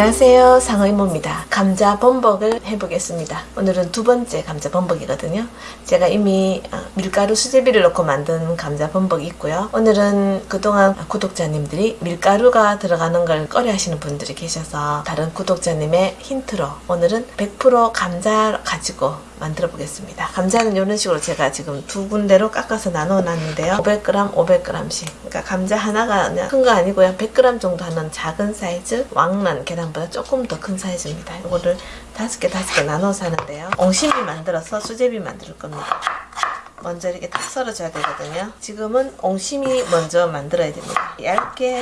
안녕하세요. 상어이모입니다. 감자 범벅을 해보겠습니다. 오늘은 두 번째 감자 범벅이거든요. 제가 이미 어, 밀가루 수제비를 넣고 만든 감자 범벅이 있고요. 오늘은 그동안 구독자님들이 밀가루가 들어가는 걸 꺼려 하시는 분들이 계셔서 다른 구독자님의 힌트로 오늘은 100% 감자 가지고 만들어 보겠습니다. 감자는 이런 식으로 제가 지금 두 군데로 깎아서 나눠 놨는데요. 500g 500g씩. 그러니까 감자 하나가 큰거 아니고 요. 100g 정도 하는 작은 사이즈 왕란 계란보다 조금 더 큰 사이즈입니다. 이거를 다섯 개 다섯 개 나눠서 하는데요. 옹심이 만들어서 수제비 만들 겁니다. 먼저 이렇게 탁 썰어줘야 되거든요. 지금은 옹심이 먼저 만들어야 됩니다. 얇게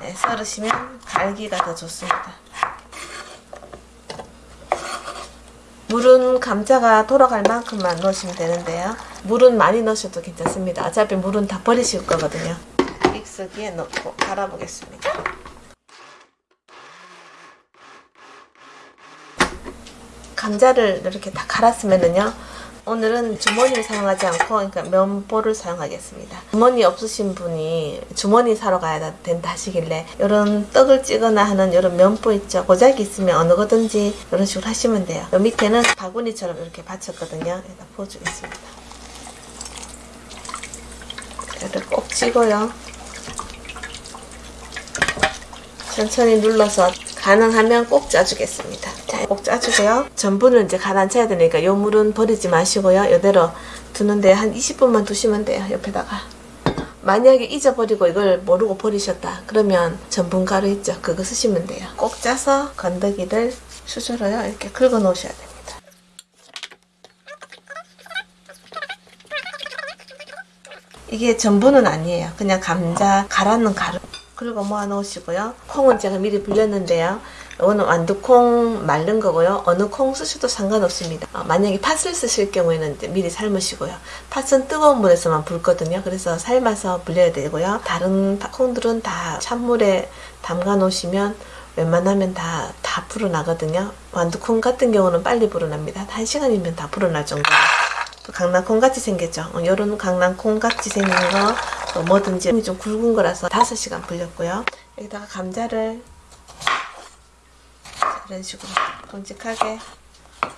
네, 썰으시면 갈기가 더 좋습니다 물은 감자가 돌아갈 만큼만 넣으시면 되는데요. 물은 많이 넣으셔도 괜찮습니다. 어차피 물은 다 버리실 거거든요. 믹서기에 넣고 갈아보겠습니다. 감자를 이렇게 다 갈았으면은요. 오늘은 주머니를 사용하지 않고 그러니까 면보를 사용하겠습니다. 주머니 없으신 분이 주머니 사러 가야 된다 하시길래 이런 떡을 찌거나 하는 이런 면보 있죠. 고작이 있으면 어느 거든지 이런 식으로 하시면 돼요. 요 밑에는 바구니처럼 이렇게 받쳤거든요. 여기다 부어주겠습니다. 이렇게 꼭 찌고요. 천천히 눌러서 가능하면 꼭 짜주겠습니다. 자, 꼭 짜주고요. 전분을 이제 가라앉혀야 되니까 요 물은 버리지 마시고요. 이대로 두는데 한 20분만 두시면 돼요. 옆에다가. 만약에 잊어버리고 이걸 모르고 버리셨다. 그러면 전분 가루 있죠? 그거 쓰시면 돼요. 꼭 짜서 건더기를 수저로요. 이렇게 긁어 놓으셔야 됩니다. 이게 전분은 아니에요. 그냥 감자 갈아놓은 가루. 그리고 모아 놓으시고요. 콩은 제가 미리 불렸는데요. 이거는 완두콩 말른 거고요. 어느 콩 쓰셔도 상관없습니다. 어, 만약에 팥을 쓰실 경우에는 미리 삶으시고요. 팥은 뜨거운 물에서만 붉거든요. 그래서 삶아서 불려야 되고요. 다른 콩들은 다 찬물에 담가 놓으시면 웬만하면 다, 다 불어나거든요. 완두콩 같은 경우는 빨리 불어납니다. 1시간이면 다 불어날 정도로. 강낭콩 같이 생겼죠. 이런 어, 강낭콩 같이 생긴 거 뭐든지 좀 굵은 거라서 5시간 불렸고요. 여기다가 감자를 이런 식으로 굵직하게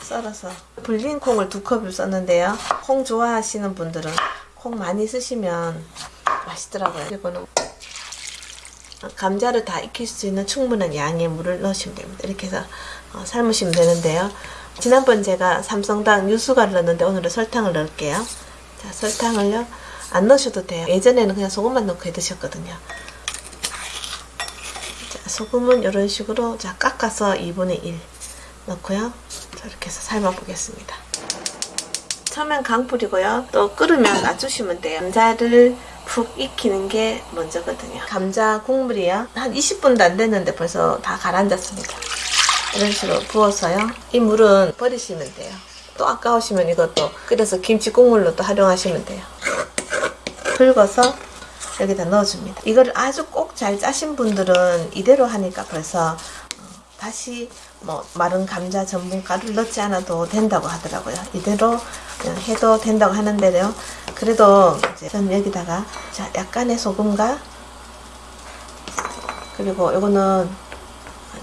썰어서 불린 콩을 두 컵을 썼는데요. 콩 좋아하시는 분들은 콩 많이 쓰시면 맛있더라고요. 이거는 감자를 다 익힐 수 있는 충분한 양의 물을 넣으시면 됩니다. 이렇게 해서 어, 삶으시면 되는데요. 지난번 제가 삼성당 유수가를 넣었는데 오늘은 설탕을 넣을게요. 자, 설탕을요. 안 넣으셔도 돼요. 예전에는 그냥 소금만 넣고 해 드셨거든요. 자, 소금은 이런 식으로 자 깎아서 2분의 1 넣고요. 자, 이렇게 해서 삶아 보겠습니다. 처음엔 강불이고요. 또 끓으면 놔주시면 돼요. 감자를 푹 익히는 게 먼저거든요. 감자 국물이요. 한 20분도 안 됐는데 벌써 다 가라앉았습니다. 이런 식으로 부어서요. 이 물은 버리시면 돼요. 또 아까우시면 이것도 끓여서 김치 국물로 또 활용하시면 돼요. 긁어서 여기다 넣어줍니다. 이거를 아주 꼭 잘 짜신 분들은 이대로 하니까 벌써 어, 다시 뭐 마른 감자 전분가루를 넣지 않아도 된다고 하더라고요. 이대로 그냥 해도 된다고 하는데요. 그래도 이제 저는 여기다가 자 약간의 소금과 그리고 이거는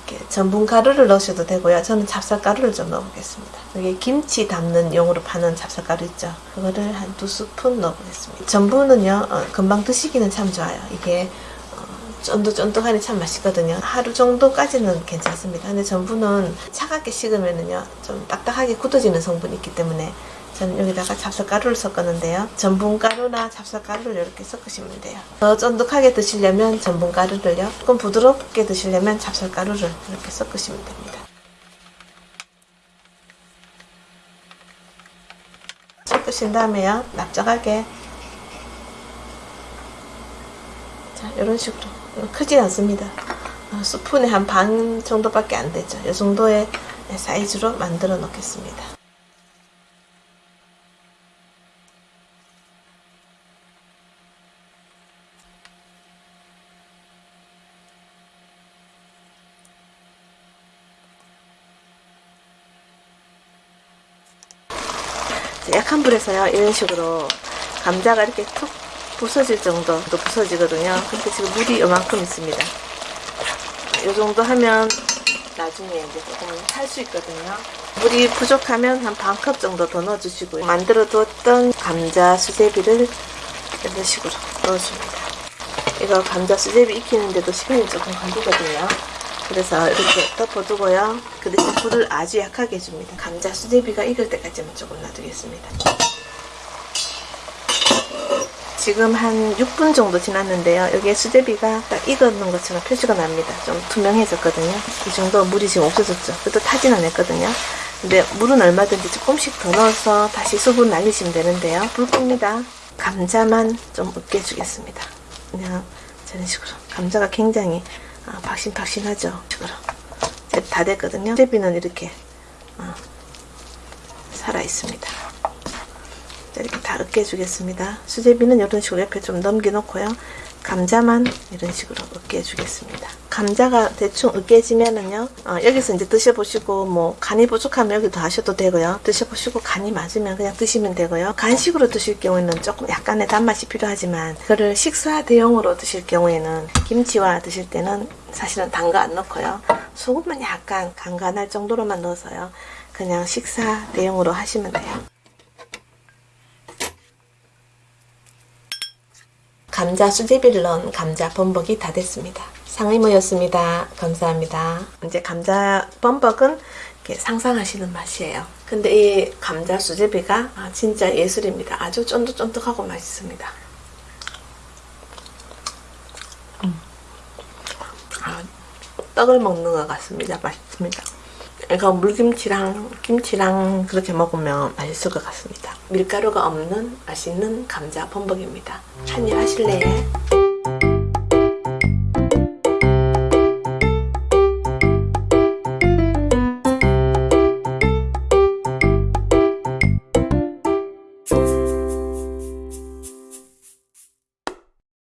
이렇게 전분 가루를 넣으셔도 되고요. 저는 찹쌀가루를 좀 넣어보겠습니다. 여기 김치 담는 용으로 파는 찹쌀가루 있죠. 그거를 한 두 스푼 넣어보겠습니다. 전분은요, 어, 금방 드시기는 참 좋아요. 이게 어, 쫀득쫀득하니 참 맛있거든요. 하루 정도까지는 괜찮습니다. 근데 전분은 차갑게 식으면은요, 좀 딱딱하게 굳어지는 성분이 있기 때문에 저는 여기다가 찹쌀가루를 섞었는데요. 전분가루나 찹쌀가루를 이렇게 섞으시면 돼요. 더 쫀득하게 드시려면 전분가루를요. 조금 부드럽게 드시려면 찹쌀가루를 이렇게 섞으시면 됩니다. 섞으신 다음에요. 납작하게 자 이런 식으로 크진 않습니다. 어, 스푼에 한 반 정도밖에 안 되죠. 이 정도의 사이즈로 만들어 놓겠습니다. 약한 불에서요 이런 식으로 감자가 이렇게 툭 부서질 정도도 부서지거든요 근데 지금 물이 이만큼 있습니다 이 정도 하면 나중에 이제 조금 살수 있거든요. 물이 부족하면 한 반 컵 정도 더 넣어주시고요. 만들어 두었던 감자 수제비를 이런 식으로 넣어줍니다. 이거 감자 수제비 익히는데도 시간이 조금 걸리거든요. 그래서 이렇게 덮어두고요. 그 대신 불을 아주 약하게 해줍니다. 감자 수제비가 익을 때까지만 조금 놔두겠습니다. 지금 한 6분 정도 지났는데요. 여기에 수제비가 딱 익었는 것처럼 표시가 납니다. 좀 투명해졌거든요. 이 정도 물이 지금 없어졌죠. 그래도 타진 않았거든요. 근데 물은 얼마든지 조금씩 더 넣어서 다시 수분 날리시면 되는데요. 불 끕니다. 감자만 좀 으깨 주겠습니다. 그냥 저런 식으로. 감자가 굉장히 아, 박신박신하죠. 식으로. 다 됐거든요. 수제비는 이렇게 어, 살아 있습니다. 자, 이렇게 다 으깨주겠습니다. 수제비는 이런 식으로 옆에 좀 넘겨놓고요. 감자만 이런 식으로 으깨주겠습니다. 감자가 대충 으깨지면은요, 어, 여기서 이제 드셔보시고, 뭐, 간이 부족하면 여기도 하셔도 되고요. 드셔보시고, 간이 맞으면 그냥 드시면 되고요. 간식으로 드실 경우에는 조금 약간의 단맛이 필요하지만, 그거를 식사 대용으로 드실 경우에는, 김치와 드실 때는 사실은 단 거 안 넣고요. 소금만 약간 간간할 정도로만 넣어서요. 그냥 식사 대용으로 하시면 돼요. 감자 수제비를 넣은 감자 범벅이 다 됐습니다. 상이 모였습니다. 감사합니다. 이제 감자 범벅은 상상하시는 맛이에요. 근데 이 감자 수제비가 아, 진짜 예술입니다. 아주 쫀득쫀득하고 맛있습니다. 음. 아, 떡을 먹는 것 같습니다. 맛있습니다. 이거 물김치랑 김치랑 그렇게 먹으면 맛있을 것 같습니다. 밀가루가 없는 맛있는 감자 범벅입니다. 한입 하실래요?